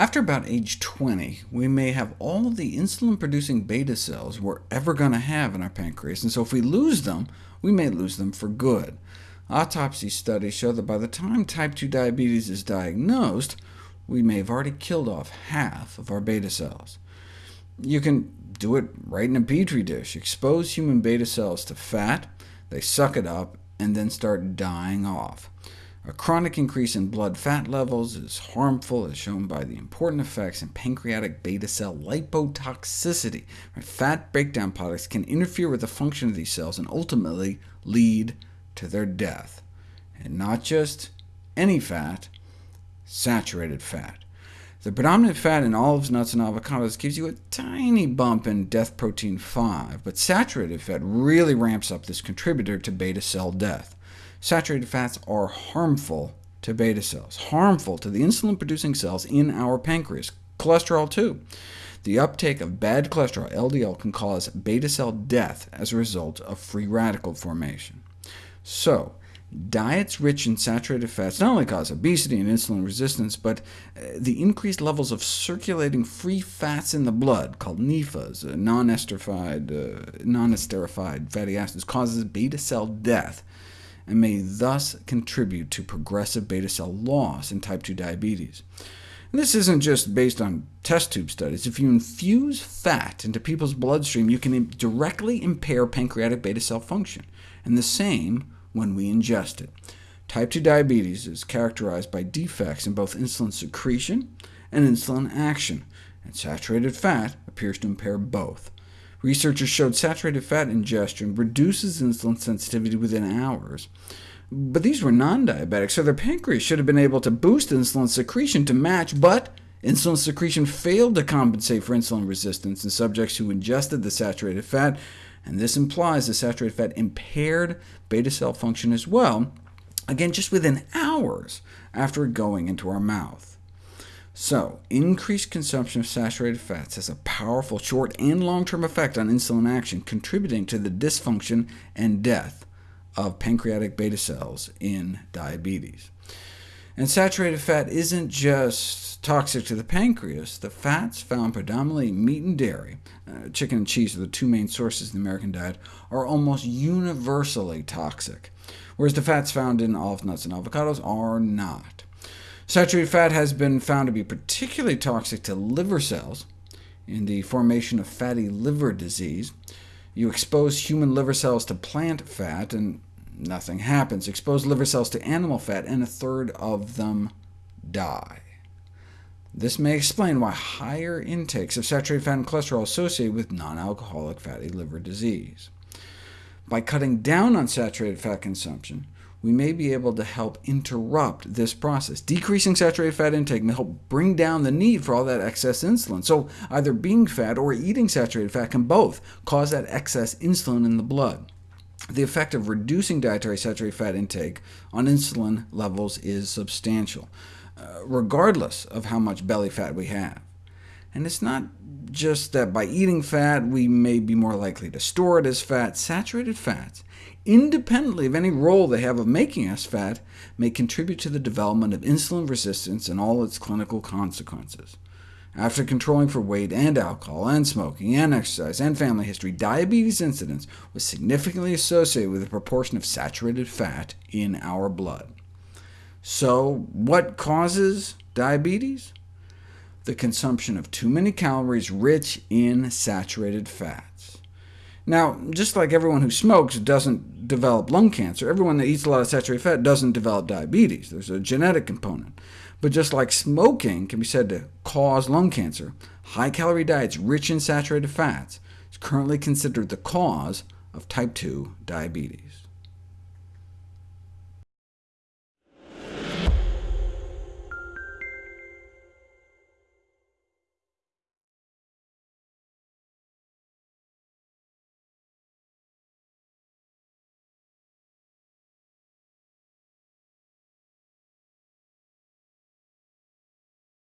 After about age 20, we may have all the insulin-producing beta cells we're ever going to have in our pancreas, and so if we lose them, we may lose them for good. Autopsy studies show that by the time type 2 diabetes is diagnosed, we may have already killed off half of our beta cells. You can do it right in a petri dish. Expose human beta cells to fat, they suck it up, and then start dying off. A chronic increase in blood fat levels is harmful, as shown by the important effects in pancreatic beta cell lipotoxicity. Fat breakdown products can interfere with the function of these cells and ultimately lead to their death. And not just any fat, saturated fat. The predominant fat in olives, nuts, and avocados gives you a tiny bump in death protein 5, but saturated fat really ramps up this contributor to beta cell death. Saturated fats are harmful to beta cells, harmful to the insulin-producing cells in our pancreas, cholesterol too. The uptake of bad cholesterol, LDL, can cause beta cell death as a result of free radical formation. So, diets rich in saturated fats not only cause obesity and insulin resistance, but uh, the increased levels of circulating free fats in the blood, called NEFAs, uh, non-esterified, uh, non-esterified fatty acids, causes beta cell death, and may thus contribute to progressive beta cell loss in type 2 diabetes. And this isn't just based on test tube studies. If you infuse fat into people's bloodstream, you can directly impair pancreatic beta cell function, and the same when we ingest it. Type 2 diabetes is characterized by defects in both insulin secretion and insulin action, and saturated fat appears to impair both. Researchers showed saturated fat ingestion reduces insulin sensitivity within hours. But these were non-diabetics, so their pancreas should have been able to boost insulin secretion to match, but insulin secretion failed to compensate for insulin resistance in subjects who ingested the saturated fat, and this implies the saturated fat impaired beta cell function as well, again just within hours after going into our mouth. So, increased consumption of saturated fats has a powerful short and long-term effect on insulin action, contributing to the dysfunction and death of pancreatic beta cells in diabetes. And saturated fat isn't just toxic to the pancreas. The fats found predominantly in meat and dairy, uh, chicken and cheese are the two main sources in the American diet, are almost universally toxic, whereas the fats found in olive nuts and avocados are not. Saturated fat has been found to be particularly toxic to liver cells in the formation of fatty liver disease. You expose human liver cells to plant fat, and nothing happens. Expose liver cells to animal fat, and a third of them die. This may explain why higher intakes of saturated fat and cholesterol are associated with non-alcoholic fatty liver disease. By cutting down on saturated fat consumption, we may be able to help interrupt this process. Decreasing saturated fat intake may help bring down the need for all that excess insulin. So either being fat or eating saturated fat can both cause that excess insulin in the blood. The effect of reducing dietary saturated fat intake on insulin levels is substantial, uh, regardless of how much belly fat we have. And it's not just that by eating fat we may be more likely to store it as fat. Saturated fats independently of any role they have of making us fat, may contribute to the development of insulin resistance and all its clinical consequences. After controlling for weight and alcohol, and smoking, and exercise, and family history, diabetes incidence was significantly associated with the proportion of saturated fat in our blood. So what causes diabetes? The consumption of too many calories rich in saturated fats. Now, just like everyone who smokes doesn't develop lung cancer, everyone that eats a lot of saturated fat doesn't develop diabetes. There's a genetic component. But just like smoking can be said to cause lung cancer, high-calorie diets rich in saturated fats is currently considered the cause of type 2 diabetes.